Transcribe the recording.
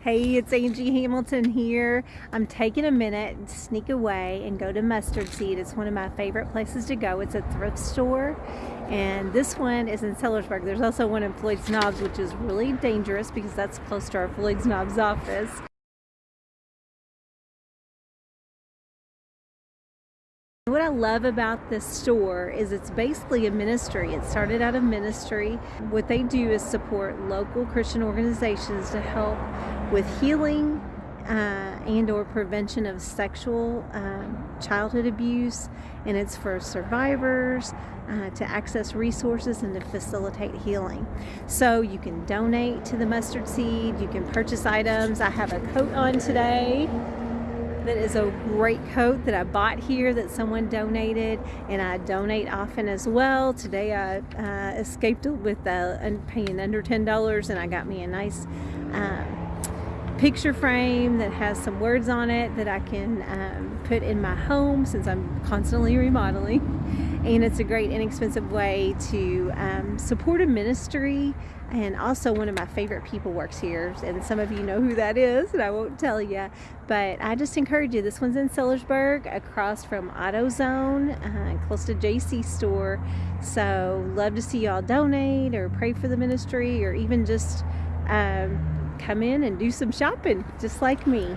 Hey, it's Angie Hamilton here. I'm taking a minute to sneak away and go to Mustard Seed. It's one of my favorite places to go. It's a thrift store, and this one is in Sellersburg. There's also one in Floyd's Knobs, which is really dangerous because that's close to our Floyd's Knobs office. What I love about this store is it's basically a ministry. It started out a ministry. What they do is support local Christian organizations to help with healing uh, and or prevention of sexual um, childhood abuse and it's for survivors uh, to access resources and to facilitate healing so you can donate to the mustard seed you can purchase items I have a coat on today that is a great coat that I bought here that someone donated and I donate often as well. Today I uh, escaped with uh, paying under $10 and I got me a nice um, picture frame that has some words on it that I can um, put in my home since I'm constantly remodeling and it's a great inexpensive way to um, support a ministry and also one of my favorite people works here and some of you know who that is and I won't tell you but I just encourage you this one's in Sellersburg across from AutoZone uh, close to JC store so love to see y'all donate or pray for the ministry or even just um, come in and do some shopping just like me